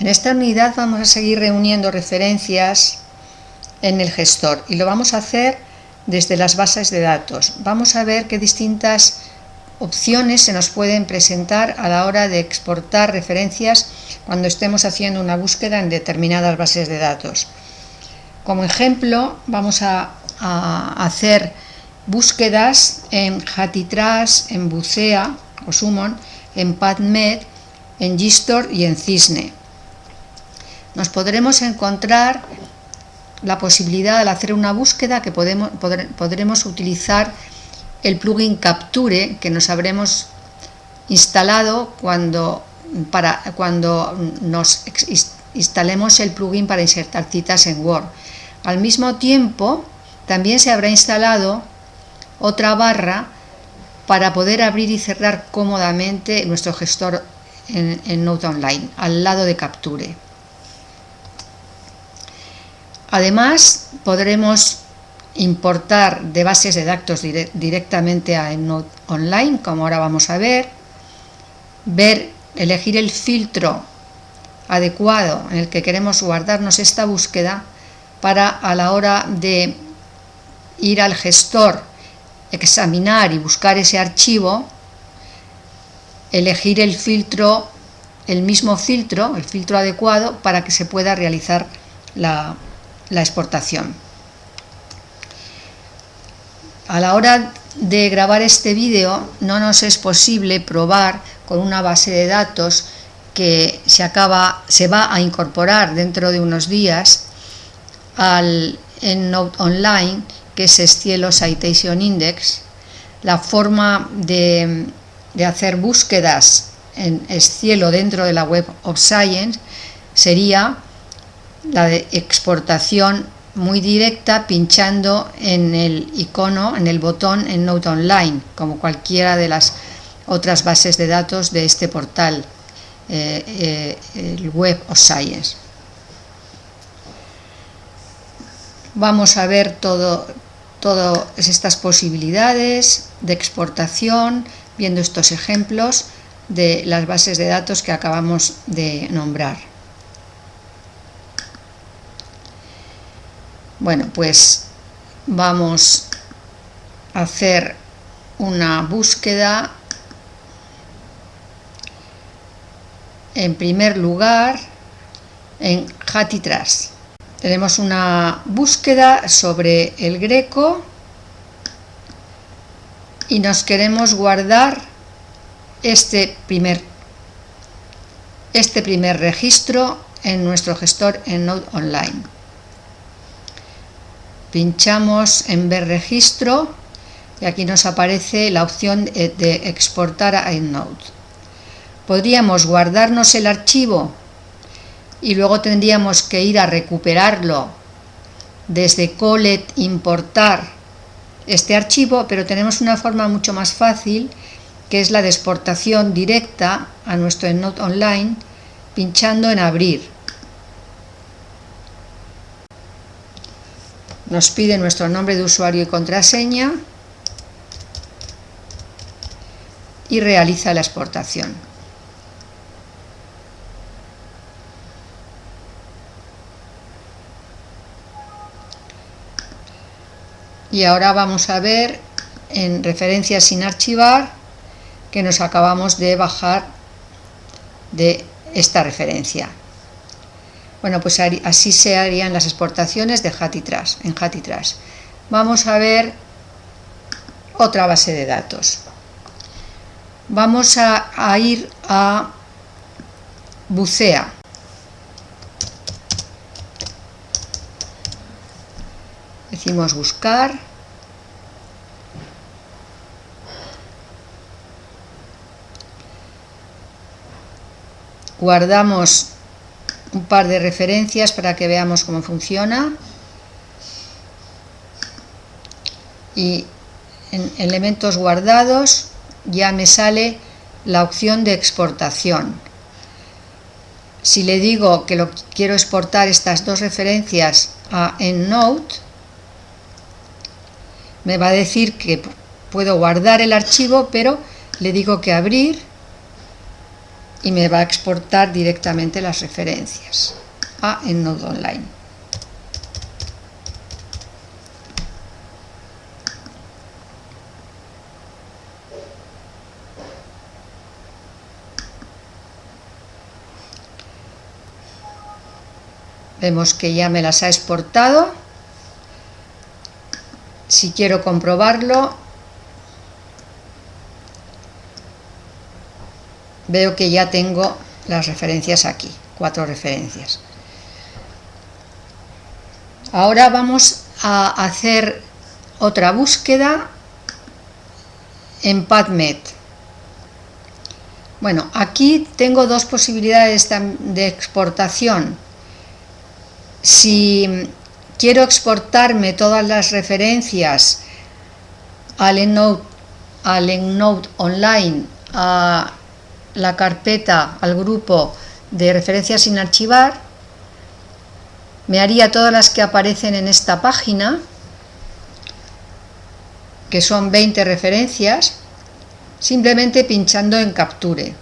En esta unidad vamos a seguir reuniendo referencias en el gestor y lo vamos a hacer desde las bases de datos. Vamos a ver qué distintas opciones se nos pueden presentar a la hora de exportar referencias cuando estemos haciendo una búsqueda en determinadas bases de datos. Como ejemplo, vamos a, hacer búsquedas en Hatitrash, en Bucea o Summon, en PubMed, en Gistor y en Cisne. Nos podremos encontrar la posibilidad al hacer una búsqueda que podremos utilizar el plugin Capture que nos habremos instalado cuando, para, cuando nos instalemos el plugin para insertar citas en Word. Al mismo tiempo, también se habrá instalado otra barra para poder abrir y cerrar cómodamente nuestro gestor en, en Note Online, al lado de Capture. Además, podremos importar de bases de datos directamente a EndNote Online, como ahora vamos a ver, ver, elegir el filtro adecuado en el que queremos guardarnos esta búsqueda para a la hora de ir al gestor, examinar y buscar ese archivo, elegir el filtro, el mismo filtro, el filtro adecuado para que se pueda realizar la la exportación. A la hora de grabar este vídeo no nos es posible probar con una base de datos que se, acaba, se va a incorporar dentro de unos días al EndNote Online, que es Cielo Citation Index, la forma de, de hacer búsquedas en Cielo dentro de la Web of Science sería la de exportación muy directa pinchando en el icono, en el botón en Note Online, como cualquiera de las otras bases de datos de este portal, eh, eh, el Web of Science. Vamos a ver todas estas posibilidades de exportación, viendo estos ejemplos de las bases de datos que acabamos de nombrar. Bueno, pues vamos a hacer una búsqueda en primer lugar en Hatitras. Tenemos una búsqueda sobre el greco y nos queremos guardar este primer, este primer registro en nuestro gestor en Node Online pinchamos en ver registro y aquí nos aparece la opción de exportar a EndNote. Podríamos guardarnos el archivo y luego tendríamos que ir a recuperarlo desde Colet importar este archivo, pero tenemos una forma mucho más fácil que es la de exportación directa a nuestro EndNote Online pinchando en abrir. Nos pide nuestro nombre de usuario y contraseña y realiza la exportación. Y ahora vamos a ver en referencias sin archivar que nos acabamos de bajar de esta referencia. Bueno, pues así se harían las exportaciones de Hatitras, en Hatitras. Vamos a ver otra base de datos. Vamos a, ir a Bucea. Decimos buscar. Guardamos un par de referencias para que veamos cómo funciona. Y en elementos guardados ya me sale la opción de exportación. Si le digo que lo quiero exportar estas dos referencias a EndNote me va a decir que puedo guardar el archivo pero le digo que abrir y me va a exportar directamente las referencias a EndNote Online. Vemos que ya me las ha exportado. Si quiero comprobarlo, veo que ya tengo las referencias aquí, cuatro referencias. Ahora vamos a hacer otra búsqueda en PubMed. Bueno, aquí tengo dos posibilidades de exportación si quiero exportarme todas las referencias al EndNote, al Online, a la carpeta, al grupo de referencias sin archivar, me haría todas las que aparecen en esta página, que son 20 referencias, simplemente pinchando en Capture.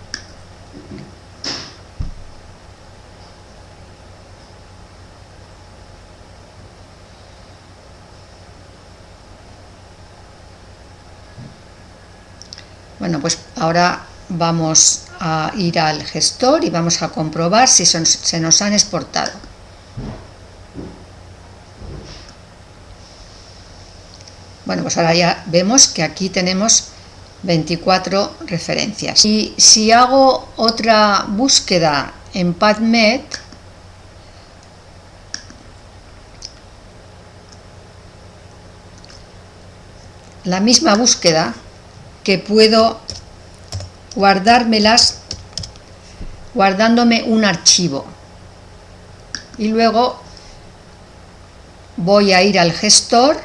Bueno, pues ahora vamos a ir al gestor y vamos a comprobar si se nos han exportado. Bueno, pues ahora ya vemos que aquí tenemos 24 referencias. Y si hago otra búsqueda en PubMed, la misma búsqueda que puedo guardármelas guardándome un archivo. Y luego voy a ir al gestor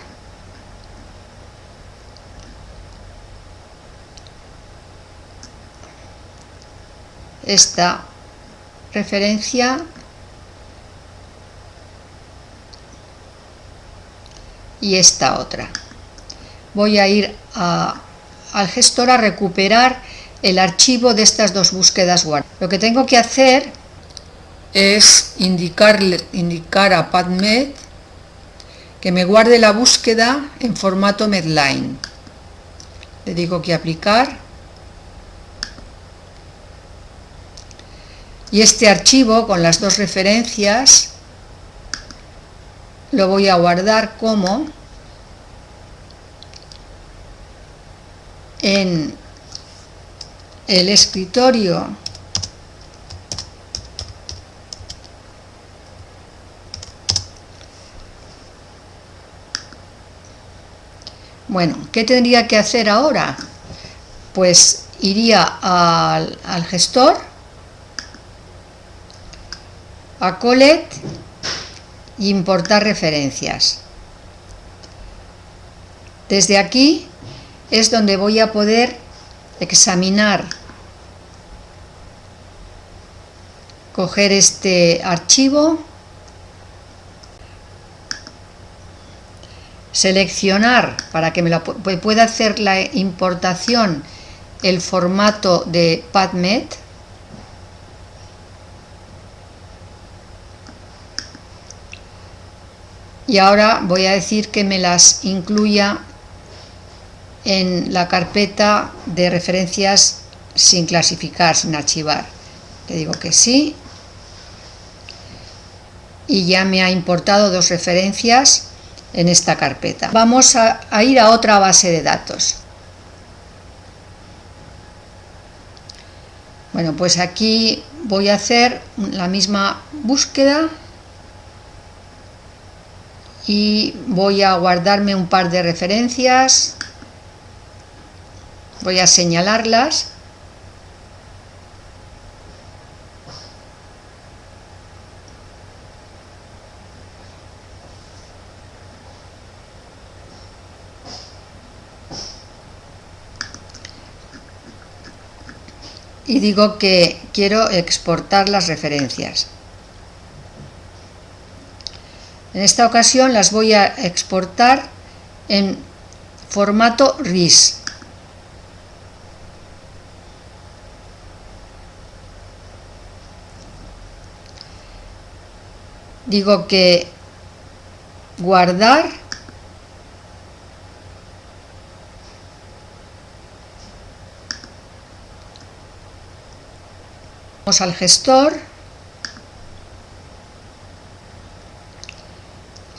esta referencia y esta otra. Voy a ir a al gestor a recuperar el archivo de estas dos búsquedas guardadas. Lo que tengo que hacer es indicarle, indicar a PubMed que me guarde la búsqueda en formato Medline. Le digo que aplicar. Y este archivo con las dos referencias lo voy a guardar como en el escritorio Bueno, ¿qué tendría que hacer ahora? Pues iría al, al gestor, a Colet importar referencias. Desde aquí es donde voy a poder examinar, coger este archivo, seleccionar para que me pueda hacer la importación el formato de PubMed y ahora voy a decir que me las incluya en la carpeta de referencias sin clasificar, sin archivar. Le digo que sí y ya me ha importado dos referencias en esta carpeta. Vamos a, a ir a otra base de datos. Bueno, pues aquí voy a hacer la misma búsqueda y voy a guardarme un par de referencias voy a señalarlas y digo que quiero exportar las referencias. En esta ocasión las voy a exportar en formato RIS. Digo que guardar vamos al gestor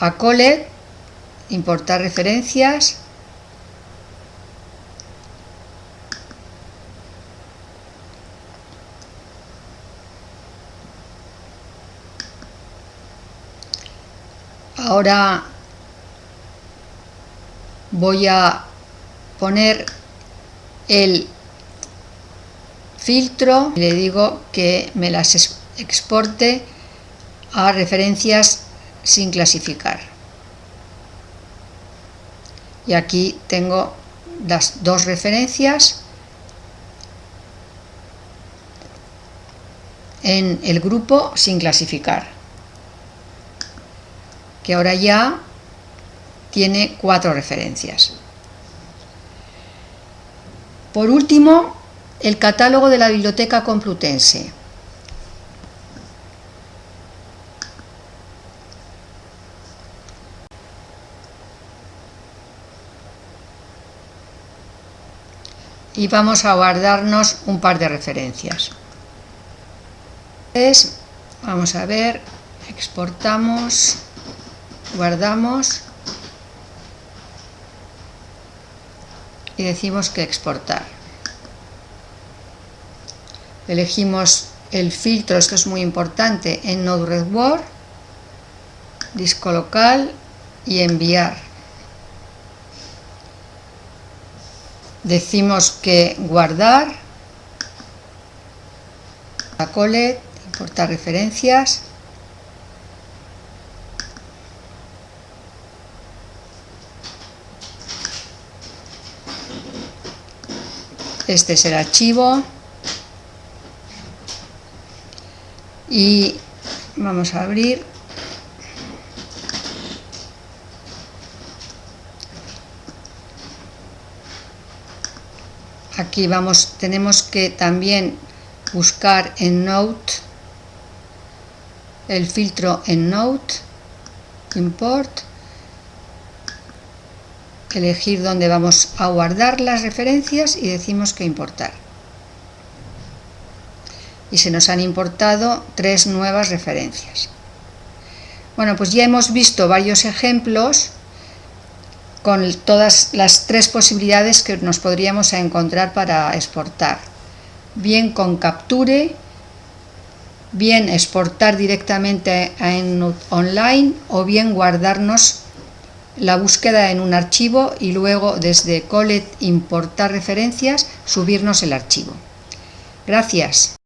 a Colet importar referencias ahora voy a poner el filtro y le digo que me las exporte a referencias sin clasificar. Y aquí tengo las dos referencias en el grupo sin clasificar que ahora ya tiene cuatro referencias. Por último, el catálogo de la Biblioteca Complutense. Y vamos a guardarnos un par de referencias. Vamos a ver, exportamos guardamos y decimos que exportar. Elegimos el filtro, esto es muy importante, en Node-RED disco local y enviar. Decimos que guardar, la colet, importar referencias, este es el archivo. Y vamos a abrir. Aquí vamos tenemos que también buscar en Note el filtro en Note import elegir dónde vamos a guardar las referencias y decimos que importar. Y se nos han importado tres nuevas referencias. Bueno, pues ya hemos visto varios ejemplos con todas las tres posibilidades que nos podríamos encontrar para exportar. Bien con Capture, bien exportar directamente en online o bien guardarnos la búsqueda en un archivo y luego desde Colet importar referencias, subirnos el archivo. Gracias.